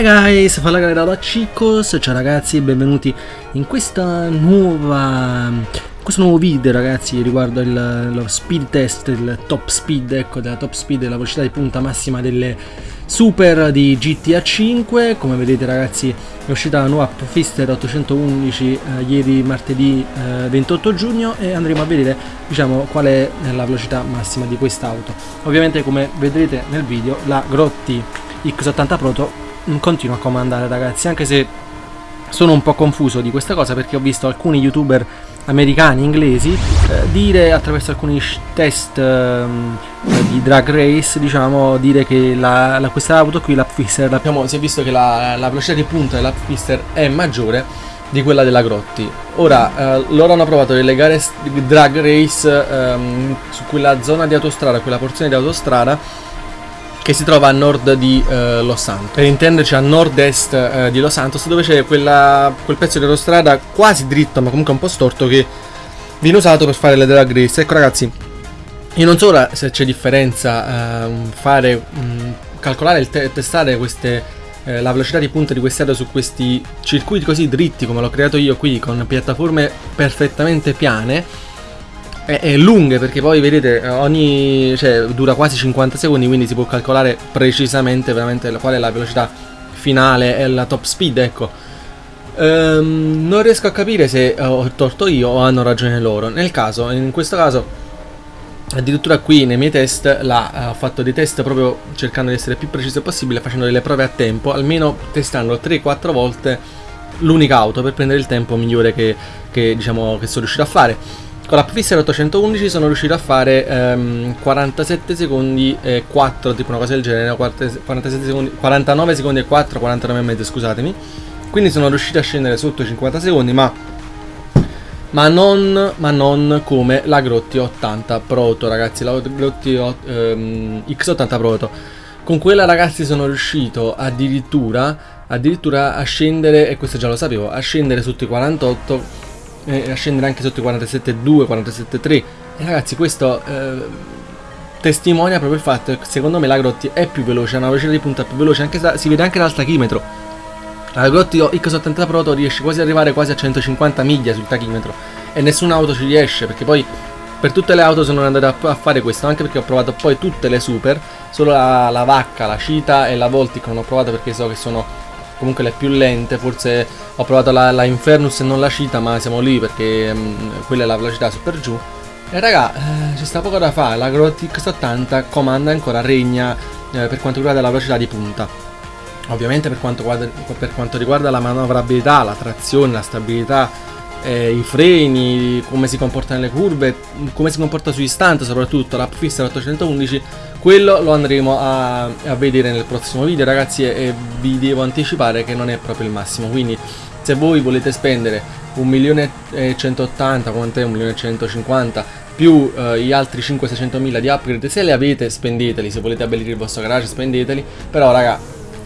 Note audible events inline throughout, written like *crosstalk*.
Hi guys, fa la galera da Chicos, ciao ragazzi e benvenuti in questa nuova questo nuovo video ragazzi riguardo il, lo speed test, il top speed, ecco della top speed, la velocità di punta massima delle super di GTA 5 come vedete ragazzi è uscita la nuova Fister 811 eh, ieri martedì eh, 28 giugno e andremo a vedere diciamo qual è la velocità massima di quest'auto. Ovviamente come vedrete nel video la Grotti X80 Proto continua a comandare ragazzi anche se sono un po' confuso di questa cosa perché ho visto alcuni youtuber americani, inglesi, eh, dire attraverso alcuni test eh, di drag race, diciamo, dire che la, la, questa auto qui, l'Upfister, abbiamo, si è visto che la, la velocità di punta dell'Upfister è maggiore di quella della Grotti. Ora, eh, loro hanno provato delle gare drag race ehm, su quella zona di autostrada, quella porzione di autostrada che si trova a nord di eh, Los Santos. Per intenderci a nord-est eh, di Los Santos, dove c'è quel pezzo di autostrada quasi dritto, ma comunque un po' storto, che viene usato per fare le drag race. Ecco ragazzi, io non so se c'è differenza eh, fare, mh, mm, calcolare e testare queste, eh, la velocità di punta di queste auto su questi circuiti così dritti come l'ho creato io qui, con piattaforme perfettamente piane è, lunghe perché poi vedete ogni cioè dura quasi 50 secondi quindi si può calcolare precisamente veramente qual è la velocità finale e la top speed ecco. Um, non riesco a capire se ho torto io o hanno ragione loro. Nel caso in questo caso addirittura qui nei miei test la, eh, ho fatto dei test proprio cercando di essere più preciso possibile facendo delle prove a tempo almeno testando 3-4 volte l'unica auto per prendere il tempo migliore che, che, diciamo, che sono riuscito a fare con la Pfister 811 sono riuscito a fare ehm, 47 secondi e 4, tipo una cosa del genere, 47 secondi, 49 secondi e 4, 49 e mezzo, scusatemi. Quindi sono riuscito a scendere sotto i 50 secondi, ma, ma, non, ma non come la Grotti 80 Proto, ragazzi, la Grotti ehm, X80 Proto. Con quella ragazzi sono riuscito addirittura, addirittura a scendere, e questo già lo sapevo, a scendere sotto i 48 eh, a scendere anche sotto i 47.2, 47.3 e ragazzi questo eh, testimonia proprio il fatto che secondo me la Grotti è più veloce, ha una velocità di punta più veloce, anche si vede anche dal tachimetro. La Grotti X80 Proto riesce quasi ad arrivare quasi a 150 miglia sul tachimetro e nessuna auto ci riesce perché poi per tutte le auto sono andato a, fare questo anche perché ho provato poi tutte le super solo la, la Vacca, la Cita e la Voltic non ho provato perché so che sono comunque le più lente, forse ho provato la, la Infernus e non la Cita, ma siamo lì perché mh, mm, quella è la velocità su per giù. E raga, eh, ci sta poco da fare, la Grotix 80 comanda ancora, regna eh, per quanto riguarda la velocità di punta. Ovviamente per quanto, per quanto riguarda la manovrabilità, la trazione, la stabilità, eh, i freni, come si comporta nelle curve, come si comporta sugli stunt, soprattutto la fissa 811 quello lo andremo a, a, vedere nel prossimo video. Ragazzi e, vi devo anticipare che non è proprio il massimo quindi se voi volete spendere 1.180.000 quant'è 1.150.000 più eh, gli altri 500-600 mila di upgrade se le avete spendeteli. Se volete abbellire il vostro garage spendeteli. Però raga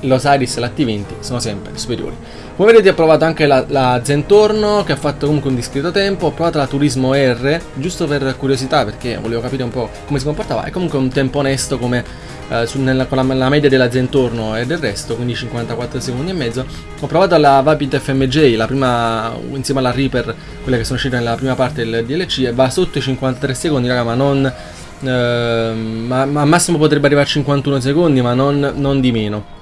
l'Osiris e la T20 sono sempre superiori. Come vedete ho provato anche la, la, Zentorno che ha fatto comunque un discreto tempo, ho provato la Turismo R, giusto per curiosità perché volevo capire un po' come si comportava, è comunque un tempo onesto come eh, su, nella, con la, la, media della Zentorno e del resto, quindi 54 secondi e mezzo. Ho provato la Vapid FMJ, la prima, insieme alla Reaper, quella che sono uscite nella prima parte del DLC e va sotto i 53 secondi raga ma non... Eh, ma, ma, al massimo potrebbe arrivare a 51 secondi ma non, non di meno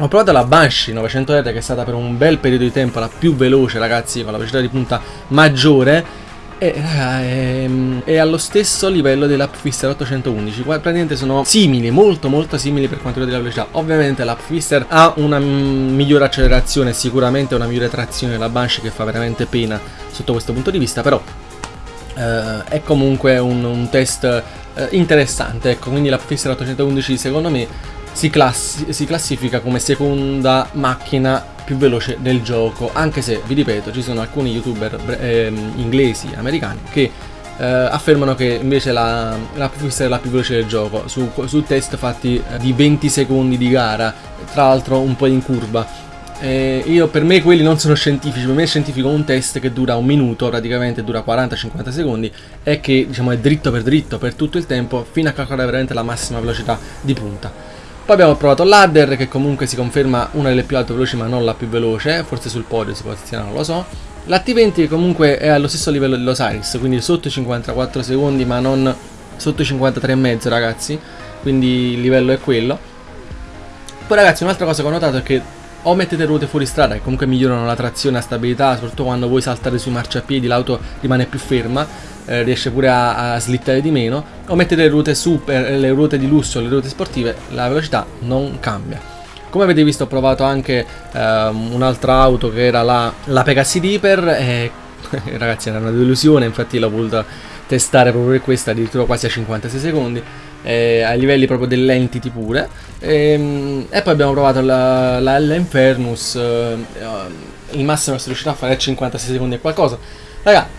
ho provato la Banshee 900R che è stata per un bel periodo di tempo la più veloce ragazzi con la velocità di punta maggiore. E raga, è, è, allo stesso livello dell'Upfister 811 Qua praticamente sono simili, molto molto simili per quanto riguarda la velocità. Ovviamente l'Upfister ha una migliore accelerazione Sicuramente una migliore trazione della Banshee che fa veramente pena sotto questo punto di vista Però eh, è comunque un, un test eh, interessante Ecco, quindi l'Upfister 811 secondo me si, classi si classifica come seconda macchina più veloce del gioco anche se vi ripeto ci sono alcuni youtuber eh, inglesi americani che eh, affermano che invece la, la Puffister è la più veloce del gioco su, su test fatti eh, di 20 secondi di gara tra l'altro un po' in curva eh, io per me quelli non sono scientifici, per me è scientifico un test che dura un minuto, praticamente dura 40-50 secondi e che diciamo è dritto per dritto per tutto il tempo fino a calcolare veramente la massima velocità di punta. Poi abbiamo provato l'Adder che comunque si conferma una delle più alte veloci ma non la più veloce, forse sul podio si posiziona, non lo so. La T20 che comunque è allo stesso livello dell'Osiris, quindi sotto i 54 secondi ma non sotto i 53,5 ragazzi, quindi il livello è quello. Poi ragazzi un'altra cosa che ho notato è che o mettete ruote fuori strada che comunque migliorano la trazione e la stabilità, soprattutto quando voi saltate sui marciapiedi l'auto rimane più ferma, eh, riesce pure a, a, slittare di meno, o mettete le ruote super, le ruote di lusso, le ruote sportive, la velocità non cambia. Come avete visto ho provato anche eh, un'altra auto che era la, la Pegasi Reaper e *laughs* ragazzi era una delusione, infatti l'ho voluta testare proprio questa addirittura quasi a 56 secondi eh, ai livelli proprio dell'entity pure e, ehm, e, poi abbiamo provato la, la L Infernus eh, il massimo che si riuscirà a fare è 56 secondi e qualcosa raga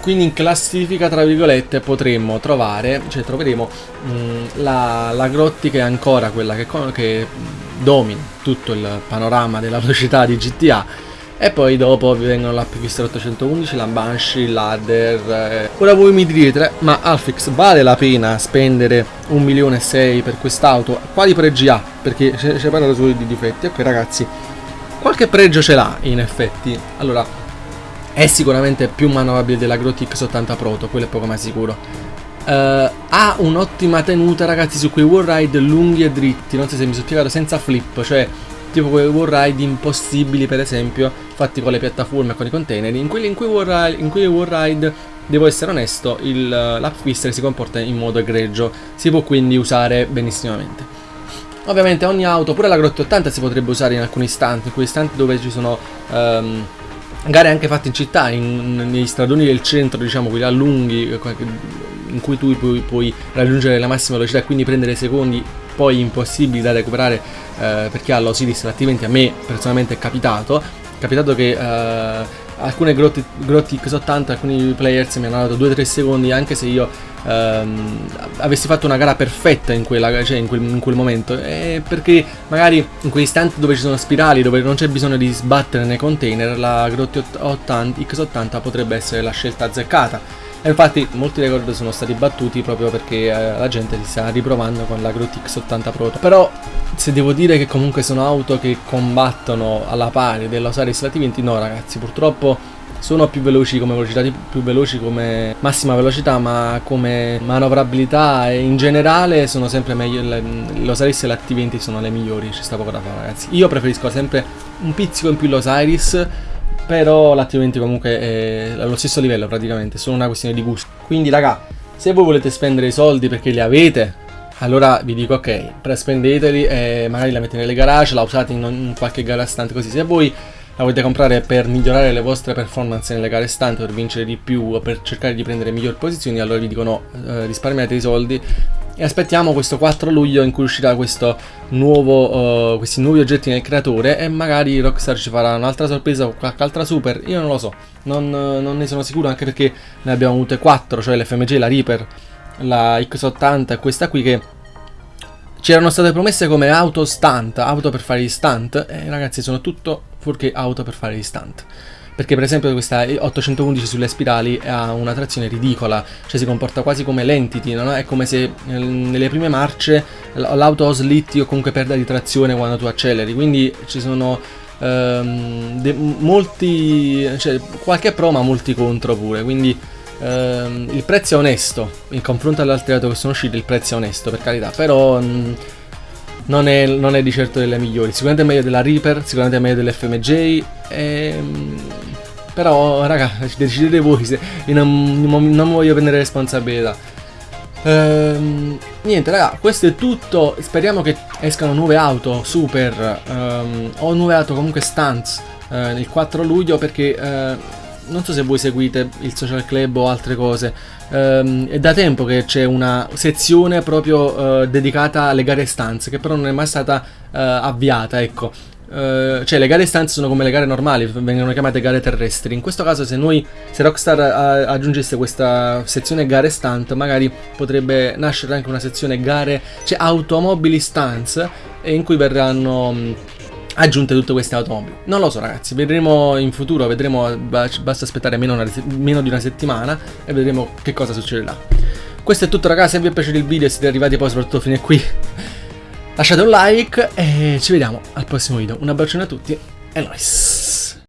quindi in classifica tra virgolette potremmo trovare cioè troveremo mh, mm, la, la Grotti che è ancora quella che, che domina tutto il panorama della velocità di GTA e poi dopo vi vengono la Pfister 811, la Banshee, l'Adder eh. Ora voi mi direte, ma Alfix vale la pena spendere un milione e sei per quest'auto? Quali pregi ha? Perché ci parlato solo di difetti Ok ragazzi, qualche pregio ce l'ha in effetti Allora, è sicuramente più manovrabile della Grotix 80 Proto, quello è poco ma sicuro. Uh, Ha un'ottima tenuta ragazzi su quei wallride lunghi e dritti. Non so se mi sono spiegato, senza flip, cioè tipo quei wallride impossibili per esempio fatti con le piattaforme e con i container. In quelli in cui wallride, in cui wallride devo essere onesto l'app si comporta in modo egregio. Si può quindi usare benissimamente. Ovviamente ogni auto pure la Grotte 80 si potrebbe usare in alcuni istanti in quei istanti dove ci sono um, gare anche fatte in città, in, negli stradoni del centro, diciamo, quelli a lunghi, in cui tu puoi, puoi, raggiungere la massima velocità e quindi prendere secondi poi impossibili da recuperare eh, perché ha l'Osiris, altrimenti a me personalmente è capitato. È capitato che eh, alcune grotti, grotti X80, alcuni players mi hanno dato 2-3 secondi anche se io ehm, avessi fatto una gara perfetta in, quella, cioè in, quel, in quel momento. Eh, perché magari in quei istanti dove ci sono spirali dove non c'è bisogno di sbattere nei container la Grotti 80, X80 potrebbe essere la scelta azzeccata e infatti molti record sono stati battuti proprio perché eh, la gente si sta riprovando con la Grotix 80 Proto. Però se devo dire che comunque sono auto che combattono alla pari dell'Osiris Lati 20, no ragazzi, purtroppo sono più veloci come velocità, più veloci come massima velocità, ma come manovrabilità e in generale sono sempre meglio. L'Osiris e la T20 sono le migliori, ci sta poco da fare, ragazzi. Io preferisco sempre un pizzico in più l'Osiris però l'attivamento comunque è allo stesso livello praticamente, è solo una questione di gusto. Quindi raga, se voi volete spendere i soldi perché li avete, allora vi dico ok, spendeteli e magari la mettete nelle garage, la usate in, in qualche gara stante così. Se voi la volete comprare per migliorare le vostre performance nelle gare stante, per vincere di più per cercare di prendere migliori posizioni, allora vi dico no, eh, risparmiate i soldi e aspettiamo questo 4 luglio in cui uscirà nuovo, uh, questi nuovi oggetti nel creatore e magari Rockstar ci farà un'altra sorpresa o qualche altra super, io non lo so, non, non, ne sono sicuro anche perché ne abbiamo avute 4, cioè l'FMG, la Reaper, la X80 e questa qui che ci erano state promesse come auto stunt, auto per fare gli stunt. E ragazzi sono tutto fuorché auto per fare gli stunt perché per esempio questa 811 sulle spirali ha una trazione ridicola, cioè si comporta quasi come l'entity, no? è come se nelle prime marce l'auto slitti o comunque perda di trazione quando tu acceleri, quindi ci sono ehm, molti, cioè qualche pro ma molti contro pure, quindi ehm, il prezzo è onesto, in confronto alle altre auto che sono uscite il prezzo è onesto per carità, però... Mh, non è, non è, di certo delle migliori. Sicuramente è meglio della Reaper, sicuramente è meglio dell'FMJ. Ehm, però, raga, decidete voi. Se, non, non voglio prendere responsabilità. Ehm, niente, raga, questo è tutto. Speriamo che escano nuove auto super ehm, o nuove auto comunque stunts eh, il 4 luglio perché eh, non so se voi seguite il social club o altre cose. Um, è da tempo che c'è una sezione proprio uh, dedicata alle gare stanze, che però non è mai stata uh, avviata, ecco. Uh, cioè le gare stanze sono come le gare normali, vengono chiamate gare terrestri. In questo caso se noi, se Rockstar aggiungesse questa sezione gare stunt, magari potrebbe nascere anche una sezione gare, cioè automobili stunts, in cui verranno aggiunte tutte queste automobili. Non lo so ragazzi, vedremo in futuro, vedremo, basta aspettare meno, una, meno di una settimana e vedremo che cosa succederà. Questo è tutto ragazzi, se vi è piaciuto il video e siete arrivati poi soprattutto fino a qui, lasciate un like e ci vediamo al prossimo video. Un abbraccione a tutti e nice!